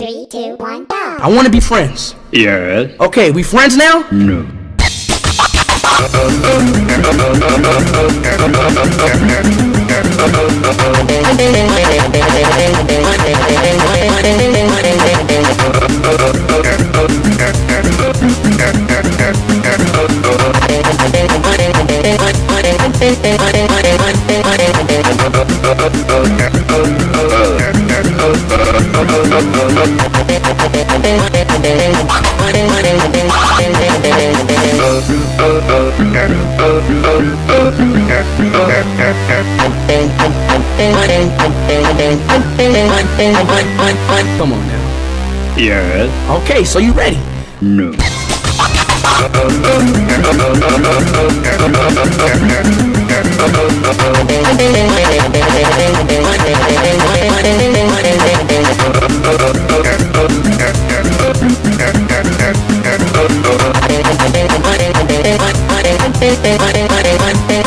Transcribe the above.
Three, two, one, go. I want to be friends. Yes. Okay, we friends now? No. Come on now. Yeah. Okay, so you ready? No. 待て待て待て